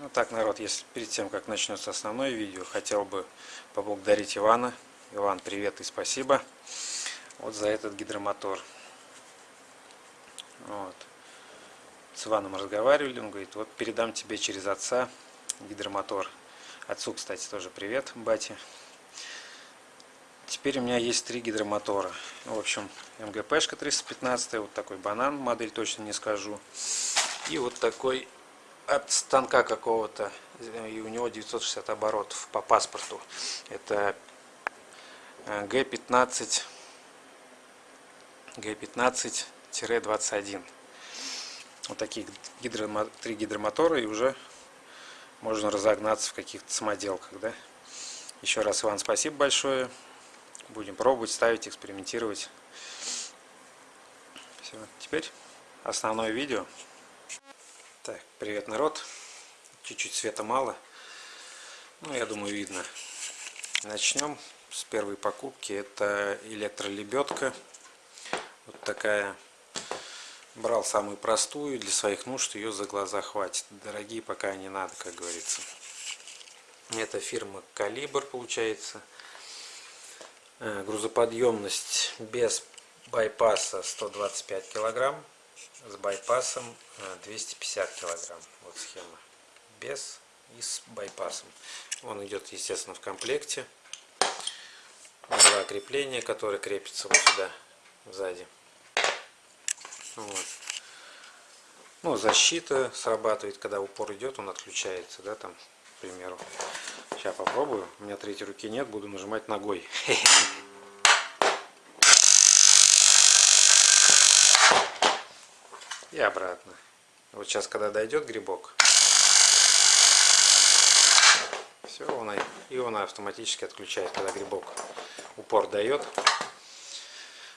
Ну так, народ, если перед тем, как начнется основное видео, хотел бы поблагодарить Ивана. Иван, привет и спасибо. Вот за этот гидромотор. Вот. С Иваном разговаривали, он говорит, вот передам тебе через отца гидромотор. Отцу, кстати, тоже привет, бате. Теперь у меня есть три гидромотора. В общем, МГПшка 315, вот такой банан, модель точно не скажу. И вот такой от станка какого-то, и у него 960 оборотов по паспорту. Это Г15 Г15-21. Вот такие гидромо три гидромотора, и уже можно разогнаться в каких-то самоделках. Да? Еще раз, Иван, спасибо большое. Будем пробовать, ставить, экспериментировать. Все, теперь основное видео. Так, привет, народ. Чуть-чуть света мало. Ну, я думаю, видно. Начнем с первой покупки. Это электролебедка. Вот такая. Брал самую простую для своих нужд. Ее за глаза хватит. Дорогие пока не надо, как говорится. Это фирма Калибр, получается. Э, грузоподъемность без байпаса 125 килограмм с байпасом 250 э, килограмм. Вот схема. Без и с байпасом. Он идет, естественно, в комплекте. Два крепления, которые крепятся вот сюда, сзади. Вот. Ну, защита срабатывает, когда упор идет, он отключается, да, там, к примеру. Сейчас попробую. У меня третьей руки нет, буду нажимать ногой. и обратно. Вот сейчас, когда дойдет грибок, все, он, и он автоматически отключает, когда грибок упор дает.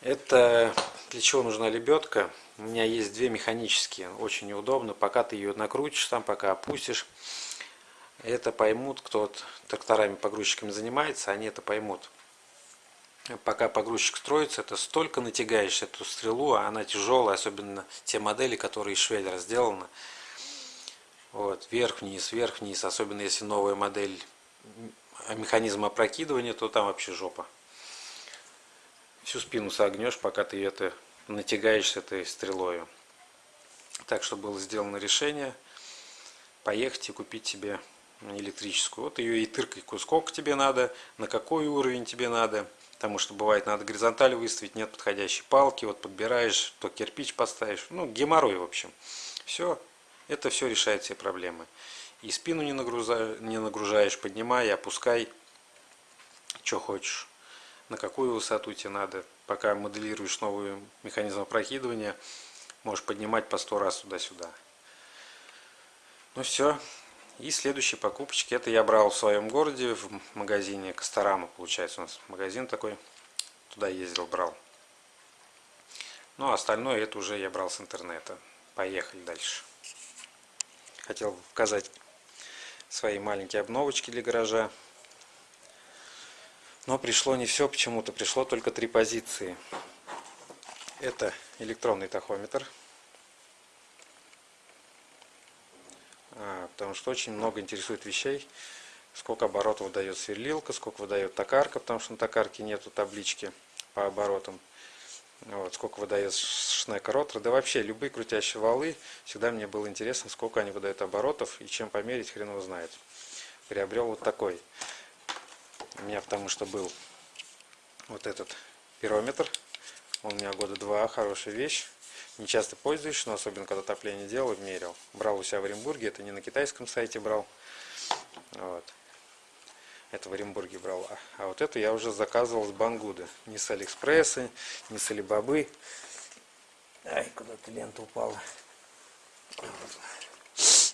Это для чего нужна лебедка? У меня есть две механические, очень неудобно. Пока ты ее накрутишь там, пока опустишь, это поймут, кто тракторами, погрузчиками занимается, они это поймут пока погрузчик строится, это столько натягаешь эту стрелу, а она тяжелая, особенно те модели, которые из швеллера сделаны. Вот, вверх-вниз, вверх-вниз, особенно если новая модель механизма опрокидывания, то там вообще жопа. Всю спину согнешь, пока ты это натягаешь этой стрелой. Так что было сделано решение поехать и купить себе электрическую. Вот ее и тыркой, сколько тебе надо, на какой уровень тебе надо. Потому что бывает, надо горизонталь выставить, нет подходящей палки, вот подбираешь, то кирпич поставишь. Ну, геморрой, в общем. Все, это все решает все проблемы. И спину не, нагрузаешь, не нагружаешь, поднимай, опускай, что хочешь. На какую высоту тебе надо. Пока моделируешь новый механизм опрокидывания, можешь поднимать по сто раз туда-сюда. Ну все, и следующие покупочки, это я брал в своем городе, в магазине Косторама, получается, у нас магазин такой. Туда ездил, брал. Ну, а остальное это уже я брал с интернета. Поехали дальше. Хотел показать свои маленькие обновочки для гаража. Но пришло не все почему-то, пришло только три позиции. Это электронный тахометр потому что очень много интересует вещей, сколько оборотов выдает сверлилка, сколько выдает токарка, потому что на токарке нету таблички по оборотам. Вот, сколько выдает шнека ротор, да вообще любые крутящие валы, всегда мне было интересно, сколько они выдают оборотов и чем померить, хрен его знает. Приобрел вот такой. У меня потому что был вот этот пирометр, он у меня года два, хорошая вещь не часто пользуюсь, но особенно когда отопление делал, мерил. Брал у себя в Оренбурге, это не на китайском сайте брал. Вот. Это в Оренбурге брал. А, а вот эту я уже заказывал с Бангуда. Не с Алиэкспресса, не с Алибабы. Ай, куда-то лента упала. Вот.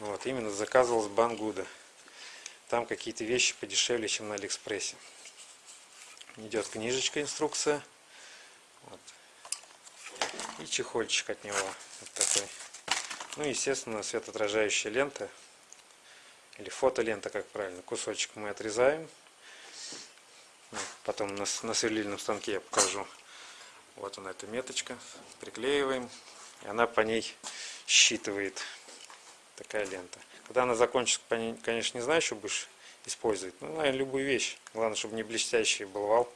вот, именно заказывал с Бангуда. Там какие-то вещи подешевле, чем на Алиэкспрессе. Идет книжечка, инструкция. И чехольчик от него вот такой ну естественно светоотражающая лента или фотолента как правильно кусочек мы отрезаем потом на, на сверлильном станке я покажу вот она эта меточка приклеиваем и она по ней считывает Такая лента. Когда она закончится, конечно, не знаю, что будешь использовать. Ну, наверное, любую вещь. Главное, чтобы не блестящий был вал.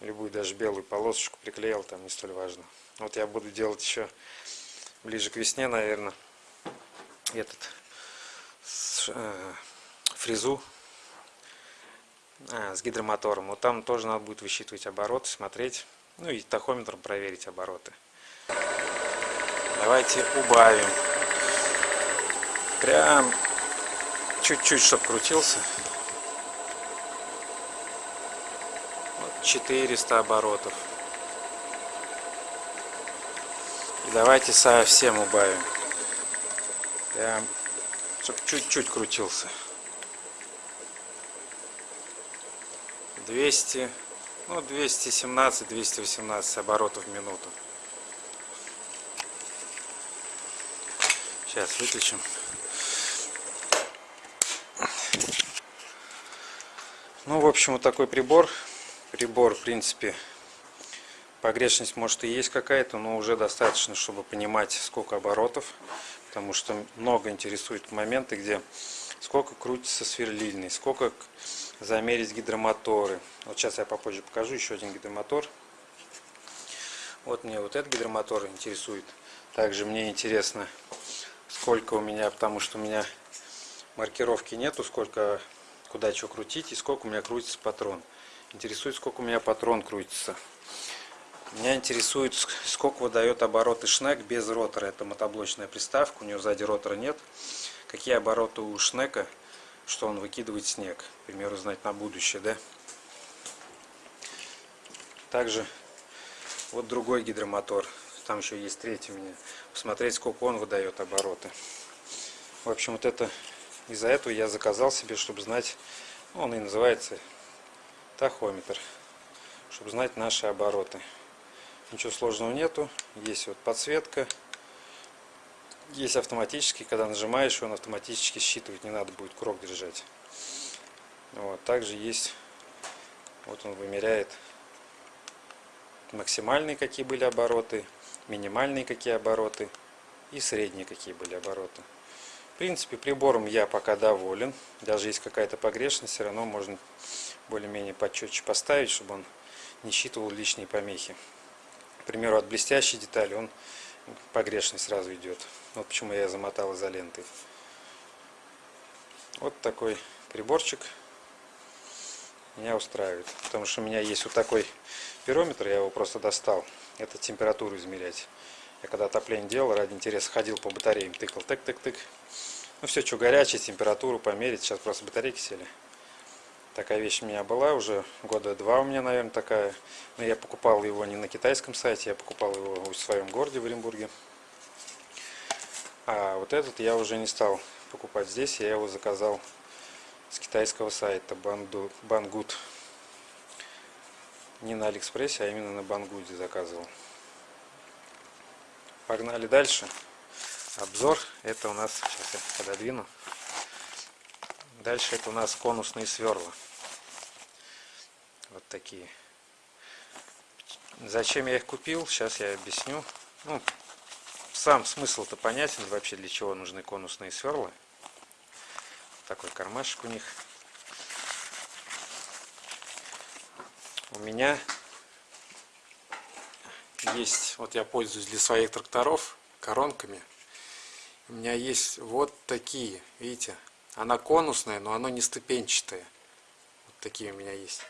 Любую даже белую полосочку приклеил, там не столь важно. Вот я буду делать еще ближе к весне, наверное, этот э, фрезу а, с гидромотором. Вот там тоже надо будет высчитывать обороты, смотреть. Ну и тахометром проверить обороты. Давайте убавим. Прям чуть-чуть, чтобы крутился. Вот 400 оборотов. И давайте совсем убавим. Прям, чтобы чуть-чуть крутился. 200, ну 217-218 оборотов в минуту. Сейчас выключим. Ну, в общем, вот такой прибор. Прибор, в принципе, погрешность может и есть какая-то, но уже достаточно, чтобы понимать, сколько оборотов. Потому что много интересует моменты, где сколько крутится сверлильный, сколько замерить гидромоторы. Вот сейчас я попозже покажу еще один гидромотор. Вот мне вот этот гидромотор интересует. Также мне интересно, сколько у меня, потому что у меня маркировки нету, сколько куда что крутить и сколько у меня крутится патрон. Интересует, сколько у меня патрон крутится. Меня интересует, сколько выдает обороты шнек без ротора. Это мотоблочная приставка, у нее сзади ротора нет. Какие обороты у шнека, что он выкидывает снег. К примеру, знать на будущее, да? Также вот другой гидромотор. Там еще есть третий меня. Посмотреть, сколько он выдает обороты. В общем, вот это из-за этого я заказал себе, чтобы знать, ну, он и называется тахометр, чтобы знать наши обороты. Ничего сложного нету, есть вот подсветка, есть автоматический, когда нажимаешь, он автоматически считывает, не надо будет крок держать. Вот, также есть, вот он вымеряет максимальные какие были обороты, минимальные какие обороты и средние какие были обороты. В принципе, прибором я пока доволен. Даже есть какая-то погрешность, все равно можно более-менее почетче поставить, чтобы он не считывал лишние помехи. К примеру, от блестящей детали он погрешность сразу идет. Вот почему я замотал изолентой. Вот такой приборчик меня устраивает. Потому что у меня есть вот такой пирометр, я его просто достал. Это температуру измерять. Я когда отопление делал, ради интереса ходил по батареям, тыкал, тык-тык-тык. Ну все, что горячее, температуру померить. Сейчас просто батарейки сели. Такая вещь у меня была уже года два у меня, наверное, такая. Но я покупал его не на китайском сайте, я покупал его в своем городе в Оренбурге. А вот этот я уже не стал покупать здесь, я его заказал с китайского сайта Banggood. Не на Алиэкспрессе, а именно на Бангуде заказывал. Погнали дальше. Обзор. Это у нас, сейчас я пододвину. Дальше это у нас конусные сверла. Вот такие. Зачем я их купил, сейчас я объясню. Ну, сам смысл-то понятен вообще, для чего нужны конусные сверла. Такой кармашек у них. У меня есть, вот я пользуюсь для своих тракторов коронками. У меня есть вот такие, видите, она конусная, но она не ступенчатая. Вот такие у меня есть.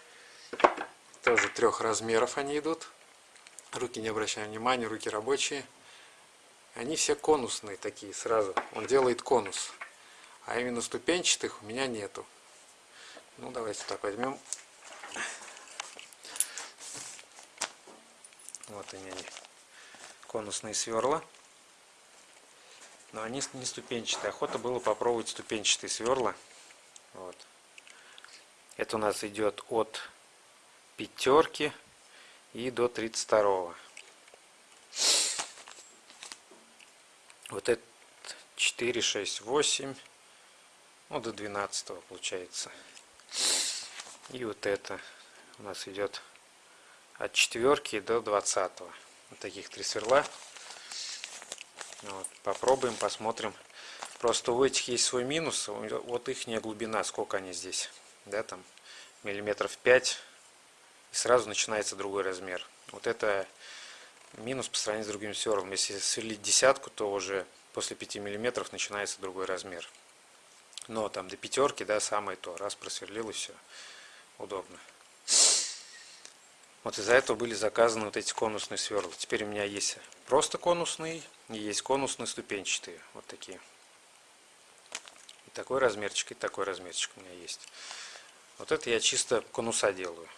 Тоже трех размеров они идут. Руки не обращаем внимания, руки рабочие. Они все конусные такие сразу. Он делает конус. А именно ступенчатых у меня нету. Ну давайте так возьмем. Вот они, конусные сверла. Но они не ступенчатые. Охота было попробовать ступенчатые сверла. Вот. Это у нас идет от пятерки и до 32 вот это 4 6 8 ну до 12 получается и вот это у нас идет от четверки до 20 вот таких три сверла вот, попробуем посмотрим Просто у этих есть свой минус. Вот их глубина, сколько они здесь. Да, там миллиметров 5. И сразу начинается другой размер. Вот это минус по сравнению с другими сверлами. Если сверлить десятку, то уже после 5 миллиметров начинается другой размер. Но там до пятерки, да, самое то. Раз просверлил и все. Удобно. Вот из-за этого были заказаны вот эти конусные сверла. Теперь у меня есть просто конусные и есть конусные ступенчатые. Вот такие. И такой размерчик, и такой размерчик у меня есть. Вот это я чисто конуса делаю.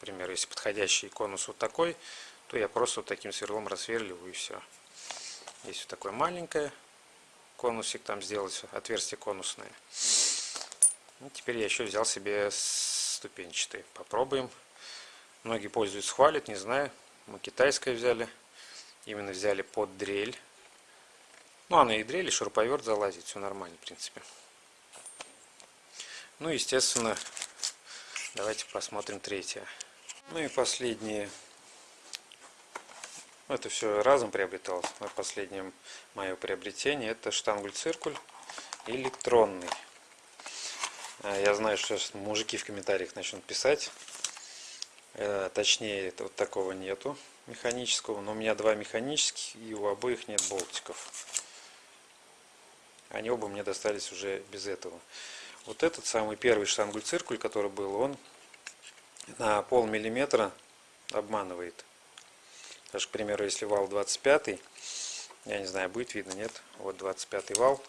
Например, если подходящий конус вот такой, то я просто вот таким сверлом рассверливаю и все. Есть вот такое маленькое конусик там сделать, отверстие конусное. И теперь я еще взял себе ступенчатый. Попробуем. Многие пользуются, хвалят, не знаю. Мы китайское взяли. Именно взяли под дрель. Ну, она и дрель, и шуруповерт залазит. Все нормально, в принципе. Ну, естественно, давайте посмотрим третье. Ну и последнее. Это все разом приобреталось. Последнее мое приобретение это штангуль-циркуль электронный. А, я знаю, что сейчас мужики в комментариях начнут писать. Э, точнее, вот такого нету механического. Но у меня два механических, и у обоих нет болтиков. Они оба мне достались уже без этого. Вот этот самый первый штангуль-циркуль, который был, он на пол миллиметра обманывает. Даже, к примеру, если вал 25, я не знаю, будет видно, нет. Вот 25 вал.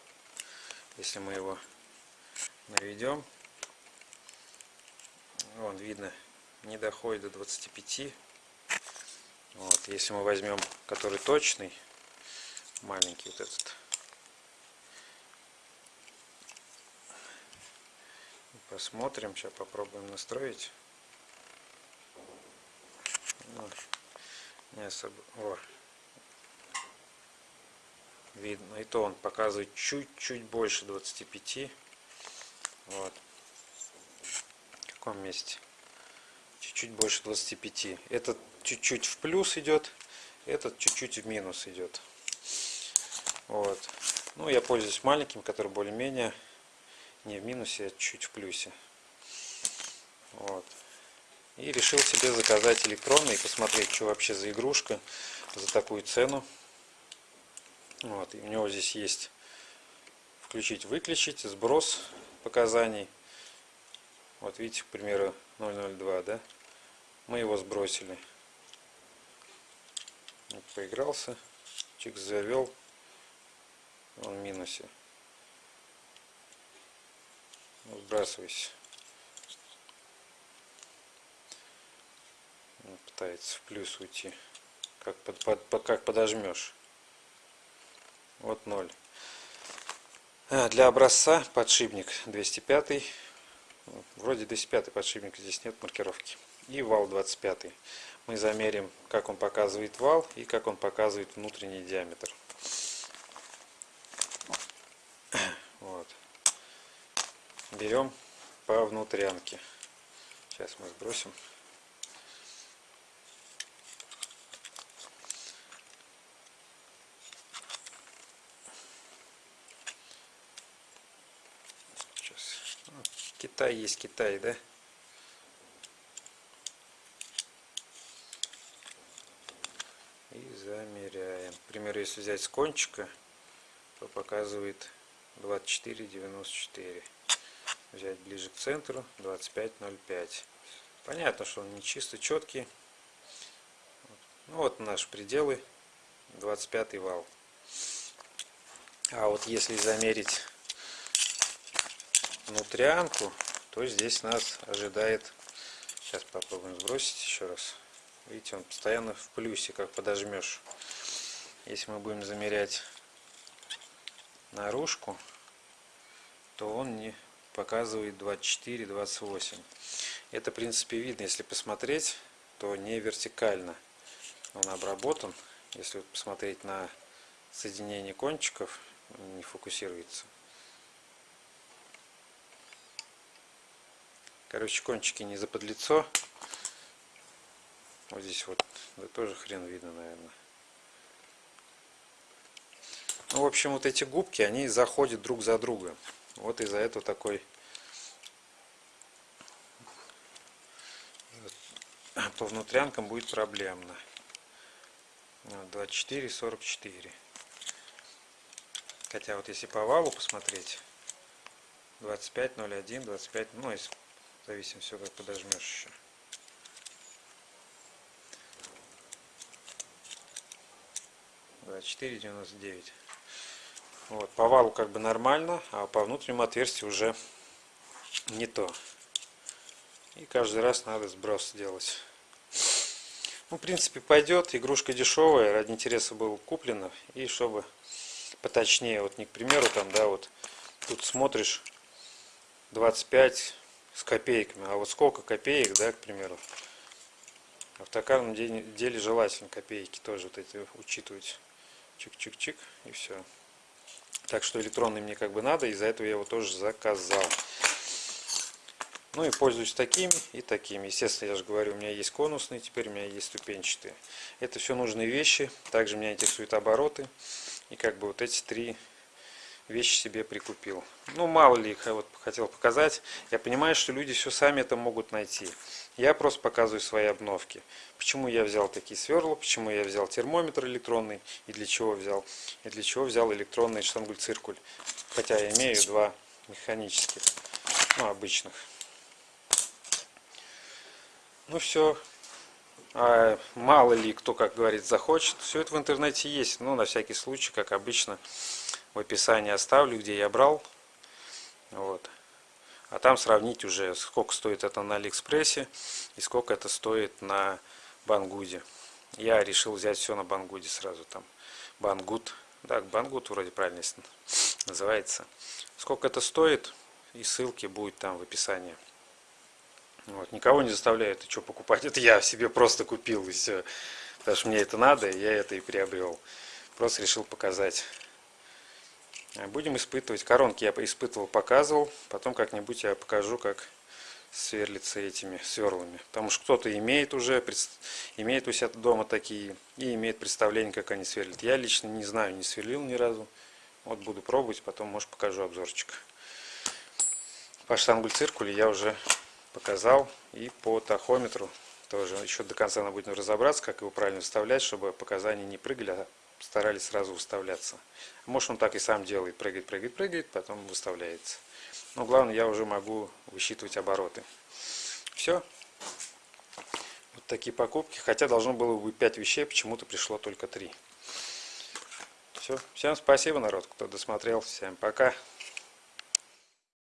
Если мы его наведем, вон видно, не доходит до 25. Вот, если мы возьмем, который точный, маленький вот этот, посмотрим, сейчас попробуем настроить. Ну, не особо. О. Видно. И то он показывает чуть-чуть больше 25. Вот. В каком месте? Чуть-чуть больше 25. Этот чуть-чуть в плюс идет. Этот чуть-чуть в минус идет. Вот. Ну, я пользуюсь маленьким, который более-менее не в минусе, а чуть в плюсе. Вот. И решил себе заказать электронный и посмотреть, что вообще за игрушка за такую цену. Вот. И у него здесь есть включить-выключить, сброс показаний. Вот видите, к примеру, 002, да? Мы его сбросили. Вот, поигрался, чик завел, он в минусе. Сбрасывайся. Пытается в плюс уйти. Как, под, под, как подожмешь. Вот 0. А, для образца подшипник 205. Вроде 205 подшипник, здесь нет маркировки. И вал 25. Мы замерим, как он показывает вал и как он показывает внутренний диаметр. Вот. Берем по внутрянке. Сейчас мы сбросим. Китай есть Китай, да? И замеряем. К примеру, если взять с кончика, то показывает 24,94. Взять ближе к центру 25,05. Понятно, что он не чисто четкий. Ну вот наши пределы 25 вал. А вот если замерить внутрянку, то здесь нас ожидает, сейчас попробуем сбросить еще раз. Видите, он постоянно в плюсе, как подожмешь. Если мы будем замерять наружку, то он не показывает 24-28. Это, в принципе, видно, если посмотреть, то не вертикально он обработан. Если посмотреть на соединение кончиков, не фокусируется. Короче, кончики не заподлицо. Вот здесь вот, да тоже хрен видно, наверное. Ну, в общем, вот эти губки, они заходят друг за друга. Вот из-за этого такой по внутрянкам будет проблемно. 24, 44. Хотя вот если по валу посмотреть, 25, 01, 25, ну, если зависим все, как подожмешь еще. девяносто девять. Вот по валу как бы нормально а по внутреннему отверстию уже не то. И каждый раз надо сброс делать. Ну, в принципе пойдет игрушка дешевая ради интереса был куплена и чтобы поточнее вот не к примеру там да вот тут смотришь 25 с копейками. А вот сколько копеек да к примеру? А в токарном деле желательно копейки тоже вот эти учитывать. Чик-чик-чик и все так что электронный мне как бы надо из-за этого я его тоже заказал. Ну и пользуюсь такими и такими. Естественно я же говорю у меня есть конусные теперь у меня есть ступенчатые. Это все нужные вещи. Также меня интересуют обороты. И как бы вот эти три вещи себе прикупил. Ну, мало ли их я вот хотел показать. Я понимаю, что люди все сами это могут найти. Я просто показываю свои обновки. Почему я взял такие сверла, почему я взял термометр электронный и для чего взял. И для чего взял электронный штангуль-циркуль. Хотя я имею два механических, ну, обычных. Ну все. А мало ли кто, как говорит, захочет. Все это в интернете есть. Ну, на всякий случай, как обычно в описании оставлю, где я брал. Вот. А там сравнить уже, сколько стоит это на Алиэкспрессе и сколько это стоит на Banggood е. Я решил взять все на Banggood е сразу там. Banggood. Да, Banggood вроде правильно называется. Сколько это стоит и ссылки будет там в описании. Вот. Никого не заставляю это что покупать. Это я себе просто купил и все. Потому что мне это надо, и я это и приобрел. Просто решил показать. Будем испытывать. Коронки я испытывал, показывал. Потом как-нибудь я покажу, как сверлиться этими сверлами. Потому что кто-то имеет уже, имеет у себя дома такие и имеет представление, как они сверлят. Я лично не знаю, не сверлил ни разу. Вот буду пробовать, потом, может, покажу обзорчик. По штангуль-циркуле я уже показал. И по тахометру тоже еще до конца надо будет разобраться, как его правильно вставлять, чтобы показания не прыгали, а старались сразу выставляться. Может он так и сам делает, прыгает, прыгает, прыгает, потом выставляется. Но главное, я уже могу высчитывать обороты. Все. Вот такие покупки. Хотя должно было быть 5 вещей, почему-то пришло только 3. Все. Всем спасибо, народ, кто досмотрел. Всем пока.